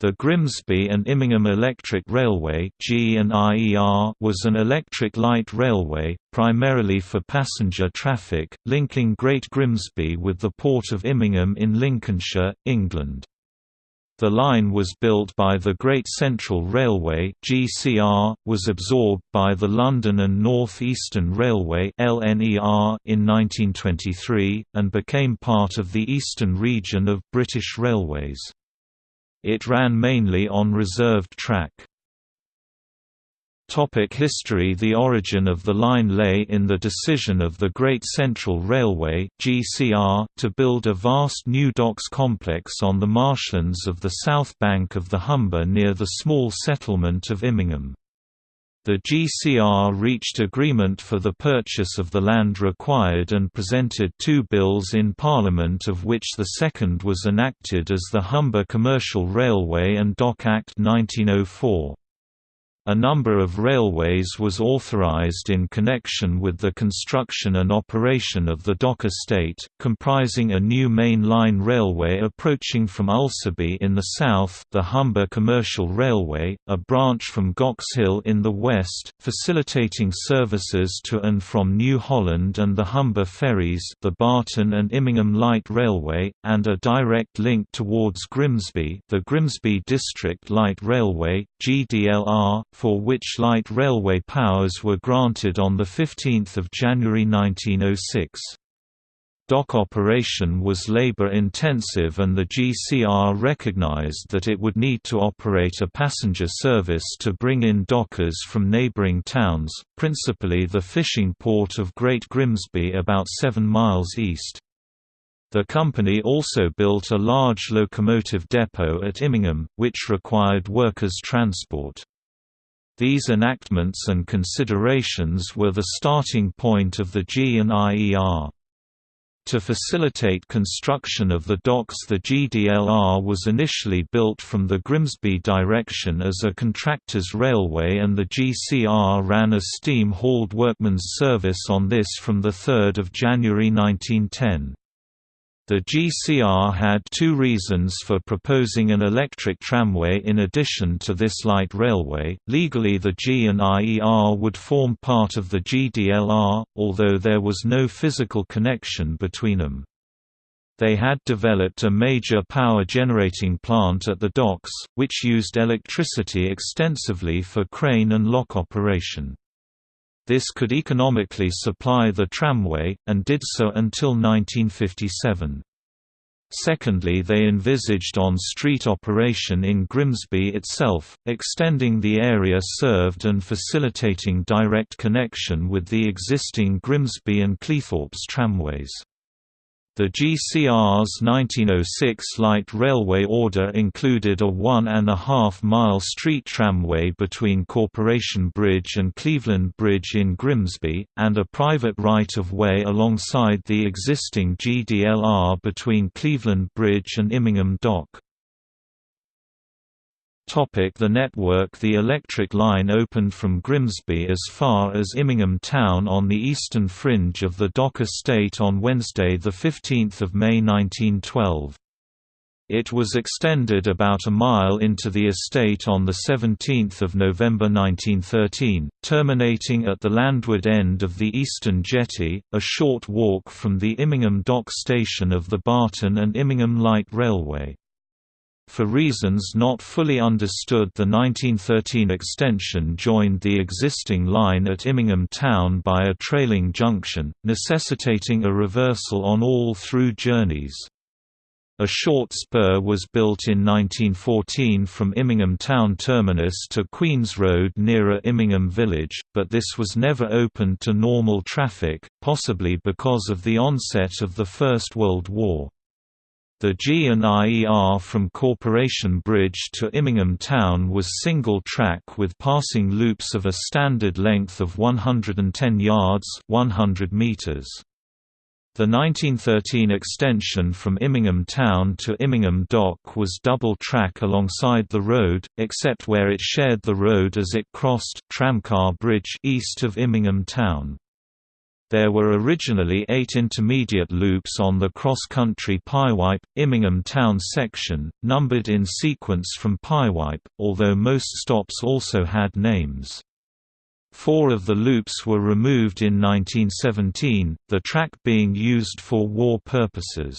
The Grimsby and Immingham Electric Railway was an electric light railway, primarily for passenger traffic, linking Great Grimsby with the Port of Immingham in Lincolnshire, England. The line was built by the Great Central Railway was absorbed by the London and North Eastern Railway in 1923 and became part of the Eastern Region of British Railways. It ran mainly on reserved track. Topic history The origin of the line lay in the decision of the Great Central Railway (GCR) to build a vast new docks complex on the marshlands of the south bank of the Humber near the small settlement of Immingham. The GCR reached agreement for the purchase of the land required and presented two bills in Parliament of which the second was enacted as the Humber Commercial Railway and Dock Act 1904. A number of railways was authorized in connection with the construction and operation of the dock estate, comprising a new main line railway approaching from Ulceby in the south the Humber Commercial Railway, a branch from Gox Hill in the west, facilitating services to and from New Holland and the Humber ferries the Barton and Immingham Light Railway, and a direct link towards Grimsby the Grimsby District Light Railway, GDLR, for which light railway powers were granted on 15 January 1906. Dock operation was labor-intensive and the GCR recognized that it would need to operate a passenger service to bring in dockers from neighboring towns, principally the fishing port of Great Grimsby about 7 miles east. The company also built a large locomotive depot at Immingham, which required workers' transport. These enactments and considerations were the starting point of the G&IER. To facilitate construction of the docks the GDLR was initially built from the Grimsby direction as a contractor's railway and the GCR ran a steam-hauled workman's service on this from 3 January 1910. The GCR had two reasons for proposing an electric tramway in addition to this light railway. Legally, the G and IER would form part of the GDLR, although there was no physical connection between them. They had developed a major power generating plant at the docks, which used electricity extensively for crane and lock operation. This could economically supply the tramway, and did so until 1957. Secondly they envisaged on-street operation in Grimsby itself, extending the area served and facilitating direct connection with the existing Grimsby and Cleethorpes tramways. The GCR's 1906 light railway order included a one-and-a-half-mile street tramway between Corporation Bridge and Cleveland Bridge in Grimsby, and a private right-of-way alongside the existing GDLR between Cleveland Bridge and Immingham Dock. The network The electric line opened from Grimsby as far as Immingham town on the eastern fringe of the Dock estate on Wednesday 15 May 1912. It was extended about a mile into the estate on 17 November 1913, terminating at the landward end of the eastern jetty, a short walk from the Immingham Dock station of the Barton and Immingham Light Railway. For reasons not fully understood the 1913 extension joined the existing line at Immingham Town by a trailing junction, necessitating a reversal on all through journeys. A short spur was built in 1914 from Immingham Town terminus to Queen's Road nearer Immingham Village, but this was never opened to normal traffic, possibly because of the onset of the First World War. The G and IER from Corporation Bridge to Immingham Town was single track with passing loops of a standard length of 110 yards 100 meters. The 1913 extension from Immingham Town to Immingham Dock was double track alongside the road, except where it shared the road as it crossed Tramcar Bridge east of Immingham Town. There were originally eight intermediate loops on the cross-country Pyewipe, Immingham Town section, numbered in sequence from Pyewipe, although most stops also had names. Four of the loops were removed in 1917, the track being used for war purposes.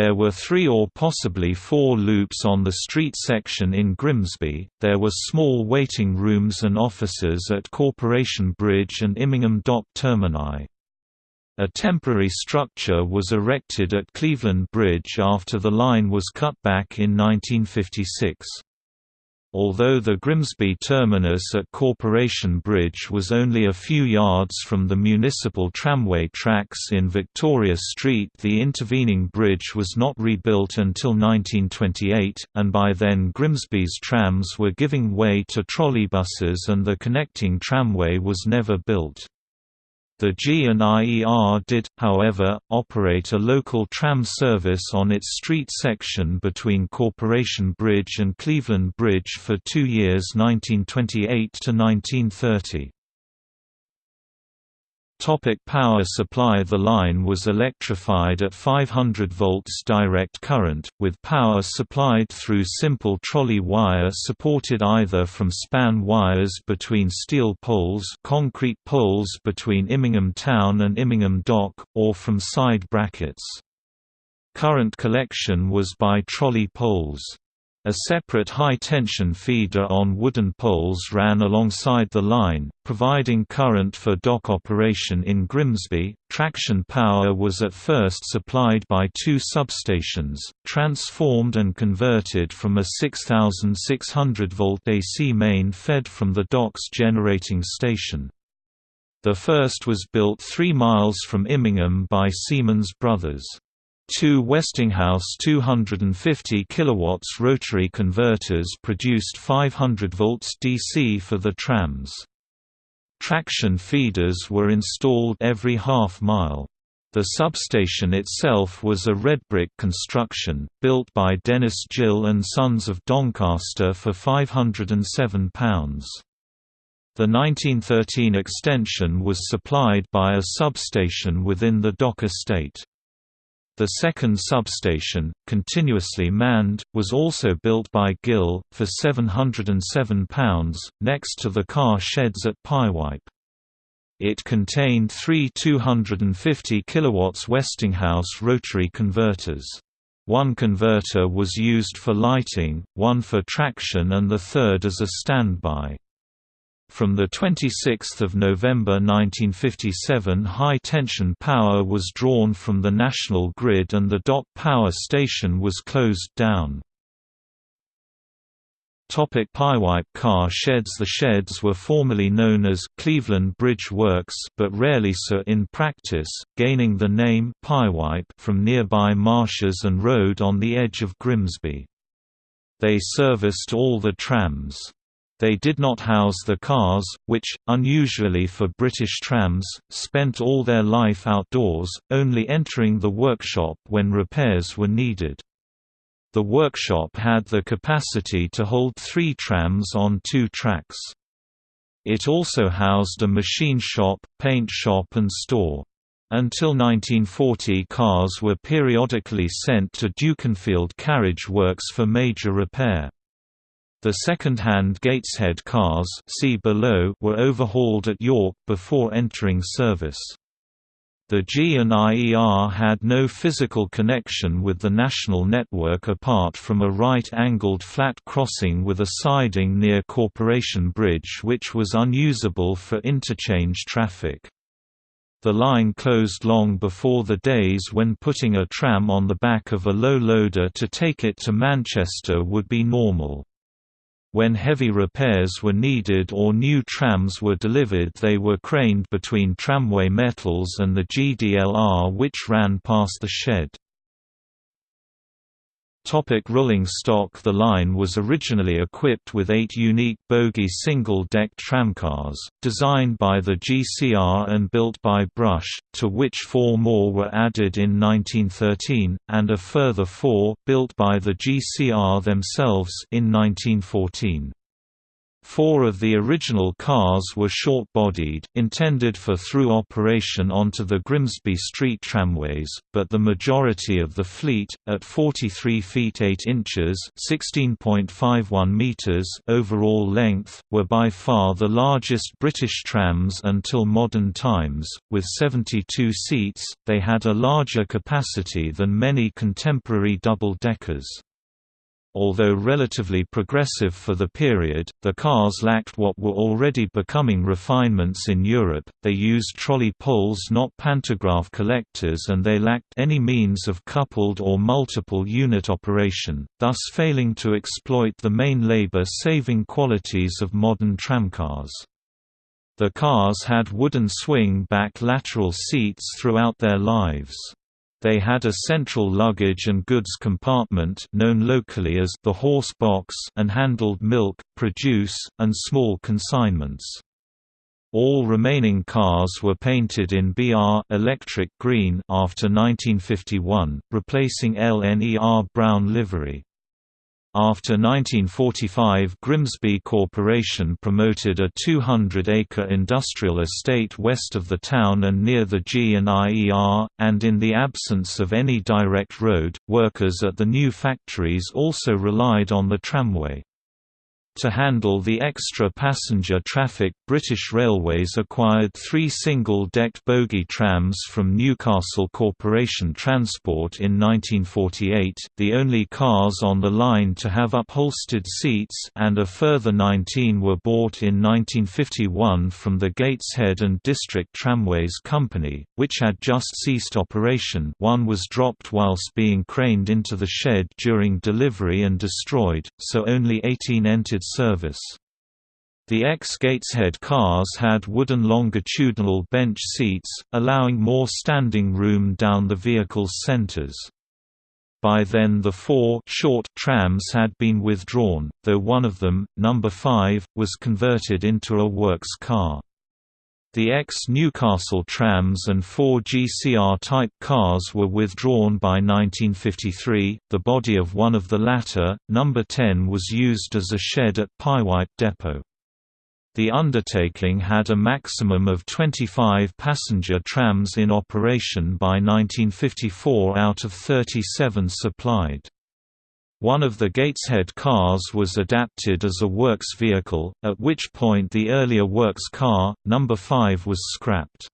There were three or possibly four loops on the street section in Grimsby. There were small waiting rooms and offices at Corporation Bridge and Immingham Dock termini. A temporary structure was erected at Cleveland Bridge after the line was cut back in 1956. Although the Grimsby terminus at Corporation Bridge was only a few yards from the municipal tramway tracks in Victoria Street the intervening bridge was not rebuilt until 1928, and by then Grimsby's trams were giving way to trolleybuses and the connecting tramway was never built. The G&IER did, however, operate a local tram service on its street section between Corporation Bridge and Cleveland Bridge for two years 1928 to 1930. Topic power supply The line was electrified at 500 volts direct current, with power supplied through simple trolley wire supported either from span wires between steel poles concrete poles between Immingham Town and Immingham Dock, or from side brackets. Current collection was by trolley poles. A separate high-tension feeder on wooden poles ran alongside the line, providing current for dock operation in Grimsby. Traction power was at first supplied by two substations, transformed and converted from a 6600 volt AC main fed from the dock's generating station. The first was built 3 miles from Immingham by Siemens Brothers. Two Westinghouse 250 kW rotary converters produced 500 volts DC for the trams. Traction feeders were installed every half mile. The substation itself was a red brick construction, built by Dennis Gill and Sons of Doncaster for £507. The 1913 extension was supplied by a substation within the dock estate. The second substation, continuously manned, was also built by Gill, for £707, next to the car sheds at Pyewipe. It contained three 250 kW Westinghouse rotary converters. One converter was used for lighting, one for traction and the third as a standby. From 26 November 1957 high-tension power was drawn from the national grid and the dock power station was closed down. Topic Pyewipe car sheds The sheds were formerly known as Cleveland Bridge Works but rarely so in practice, gaining the name Pyewipe from nearby marshes and road on the edge of Grimsby. They serviced all the trams. They did not house the cars, which, unusually for British trams, spent all their life outdoors, only entering the workshop when repairs were needed. The workshop had the capacity to hold three trams on two tracks. It also housed a machine shop, paint shop and store. Until 1940 cars were periodically sent to Dukinfield Carriage Works for major repair. The second-hand Gateshead cars see below were overhauled at York before entering service. The G&IER had no physical connection with the national network apart from a right-angled flat crossing with a siding near Corporation Bridge which was unusable for interchange traffic. The line closed long before the days when putting a tram on the back of a low loader to take it to Manchester would be normal. When heavy repairs were needed or new trams were delivered they were craned between tramway metals and the GDLR which ran past the shed. Topic rolling stock The line was originally equipped with eight unique bogie single-deck tramcars, designed by the GCR and built by Brush, to which four more were added in 1913, and a further four, built by the GCR themselves in 1914. Four of the original cars were short-bodied, intended for through operation onto the Grimsby Street tramways, but the majority of the fleet, at 43 feet 8 inches (16.51 meters) overall length, were by far the largest British trams until modern times. With 72 seats, they had a larger capacity than many contemporary double-deckers. Although relatively progressive for the period, the cars lacked what were already becoming refinements in Europe, they used trolley poles not pantograph collectors and they lacked any means of coupled or multiple unit operation, thus failing to exploit the main labor-saving qualities of modern tramcars. The cars had wooden swing-back lateral seats throughout their lives. They had a central luggage and goods compartment known locally as the horse box and handled milk, produce, and small consignments. All remaining cars were painted in BR electric green after 1951, replacing LNER brown livery. After 1945 Grimsby Corporation promoted a 200-acre industrial estate west of the town and near the G&IER, and in the absence of any direct road, workers at the new factories also relied on the tramway. To handle the extra passenger traffic British Railways acquired three single-decked bogie trams from Newcastle Corporation Transport in 1948, the only cars on the line to have upholstered seats and a further 19 were bought in 1951 from the Gateshead and District Tramways Company, which had just ceased operation. One was dropped whilst being craned into the shed during delivery and destroyed, so only 18 entered service. The ex-Gateshead cars had wooden longitudinal bench seats, allowing more standing room down the vehicle's centers. By then the four short trams had been withdrawn, though one of them, number 5, was converted into a works car. The ex-Newcastle trams and four GCR-type cars were withdrawn by 1953. The body of one of the latter, number 10, was used as a shed at Pyewipe Depot. The undertaking had a maximum of 25 passenger trams in operation by 1954 out of 37 supplied. One of the Gateshead cars was adapted as a works vehicle, at which point the earlier works car, number 5 was scrapped.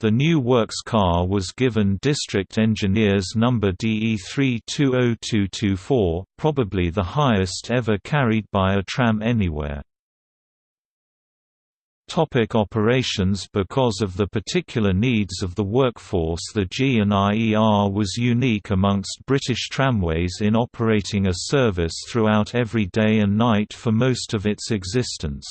The new works car was given District Engineers number DE320224, probably the highest ever carried by a tram anywhere. Topic operations Because of the particular needs of the workforce the G&IER was unique amongst British tramways in operating a service throughout every day and night for most of its existence.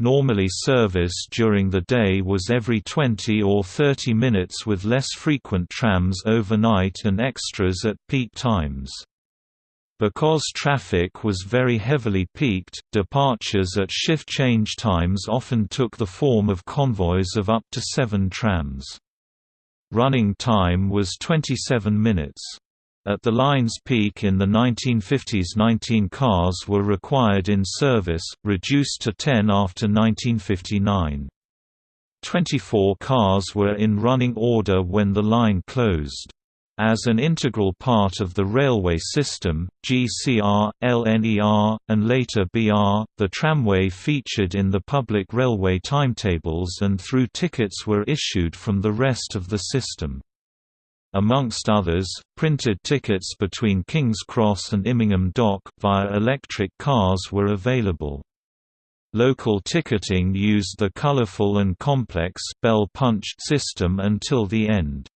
Normally service during the day was every 20 or 30 minutes with less frequent trams overnight and extras at peak times. Because traffic was very heavily peaked, departures at shift change times often took the form of convoys of up to seven trams. Running time was 27 minutes. At the line's peak in the 1950s 19 cars were required in service, reduced to 10 after 1959. 24 cars were in running order when the line closed. As an integral part of the railway system, GCR, LNER, and later BR, the tramway featured in the public railway timetables and through tickets were issued from the rest of the system. Amongst others, printed tickets between King's Cross and Immingham Dock, via electric cars were available. Local ticketing used the colourful and complex bell-punched system until the end.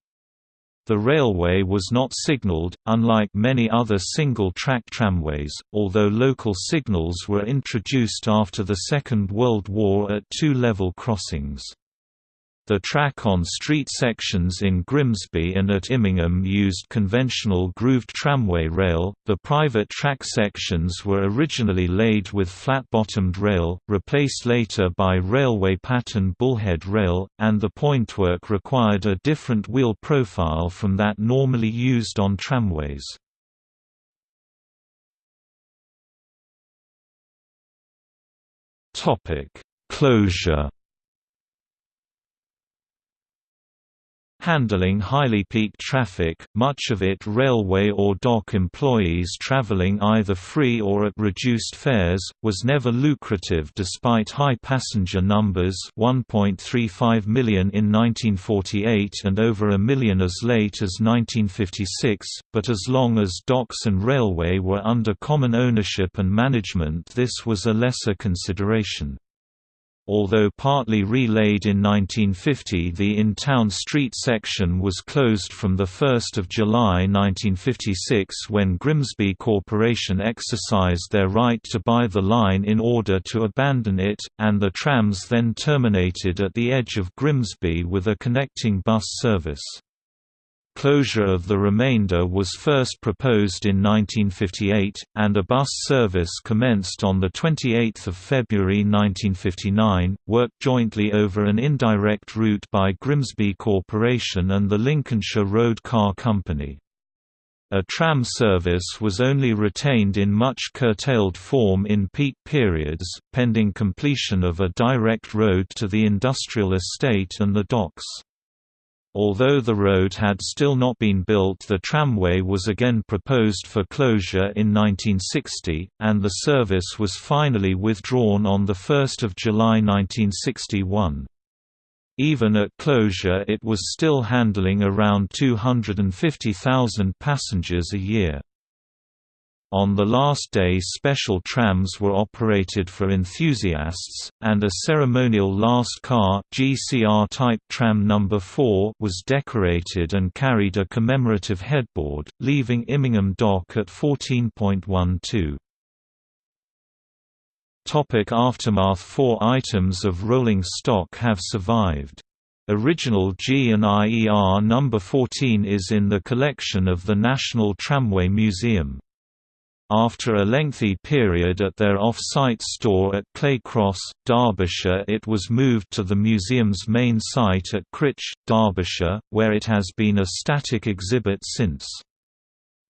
The railway was not signalled, unlike many other single-track tramways, although local signals were introduced after the Second World War at two level crossings. The track on street sections in Grimsby and at Immingham used conventional grooved tramway rail. The private track sections were originally laid with flat-bottomed rail, replaced later by railway pattern bullhead rail, and the pointwork required a different wheel profile from that normally used on tramways. Closure handling highly peaked traffic, much of it railway or dock employees traveling either free or at reduced fares, was never lucrative despite high passenger numbers 1.35 million in 1948 and over a million as late as 1956, but as long as docks and railway were under common ownership and management this was a lesser consideration. Although partly relaid in 1950 the in-town street section was closed from 1 July 1956 when Grimsby Corporation exercised their right to buy the line in order to abandon it, and the trams then terminated at the edge of Grimsby with a connecting bus service. Closure of the remainder was first proposed in 1958, and a bus service commenced on 28 February 1959, worked jointly over an indirect route by Grimsby Corporation and the Lincolnshire Road Car Company. A tram service was only retained in much curtailed form in peak periods, pending completion of a direct road to the industrial estate and the docks. Although the road had still not been built the tramway was again proposed for closure in 1960, and the service was finally withdrawn on 1 July 1961. Even at closure it was still handling around 250,000 passengers a year. On the last day special trams were operated for enthusiasts, and a ceremonial last car GCR type tram number 4 was decorated and carried a commemorative headboard, leaving Immingham Dock at 14.12. Topic aftermath Four items of rolling stock have survived. Original G and IER number 14 is in the collection of the National Tramway Museum. After a lengthy period at their off-site store at Clay Cross, Derbyshire it was moved to the museum's main site at Crich, Derbyshire, where it has been a static exhibit since.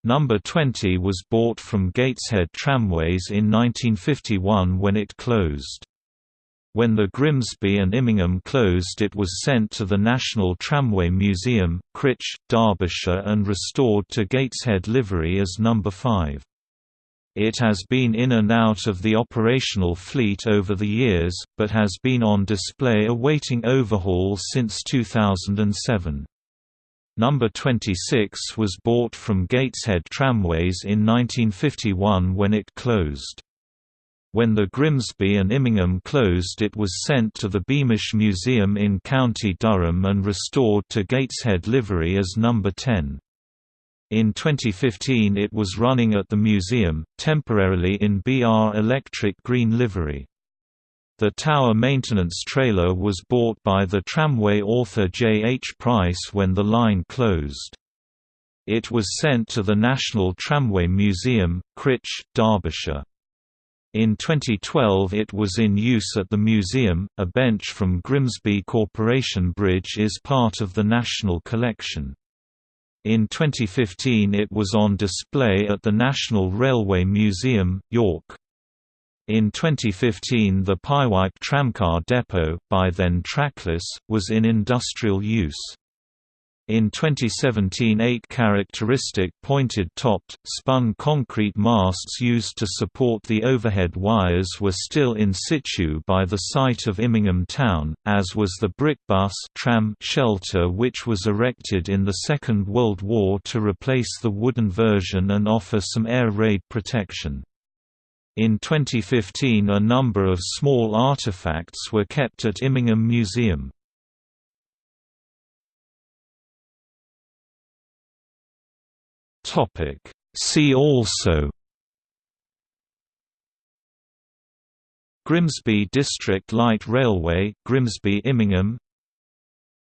Number 20 was bought from Gateshead Tramways in 1951 when it closed. When the Grimsby and Immingham closed it was sent to the National Tramway Museum, Crich, Derbyshire and restored to Gateshead livery as number 5. It has been in and out of the operational fleet over the years, but has been on display awaiting overhaul since 2007. Number 26 was bought from Gateshead Tramways in 1951 when it closed. When the Grimsby and Immingham closed it was sent to the Beamish Museum in County Durham and restored to Gateshead livery as number 10. In 2015 it was running at the museum, temporarily in BR Electric green livery. The tower maintenance trailer was bought by the tramway author J. H. Price when the line closed. It was sent to the National Tramway Museum, Crich, Derbyshire. In 2012 it was in use at the museum. A bench from Grimsby Corporation Bridge is part of the National Collection. In 2015 it was on display at the National Railway Museum, York. In 2015 the Pyewipe tramcar depot, by then trackless, was in industrial use. In 2017 eight characteristic pointed-topped, spun concrete masts used to support the overhead wires were still in situ by the site of Immingham Town, as was the brick bus tram shelter which was erected in the Second World War to replace the wooden version and offer some air raid protection. In 2015 a number of small artifacts were kept at Immingham Museum. Topic. See also Grimsby District Light Railway Grimsby Immingham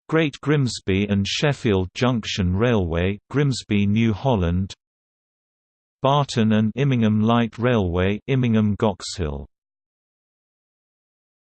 Great Grimsby and Sheffield Junction Railway Grimsby New Holland Barton and Immingham Light Railway Immingham Goxhill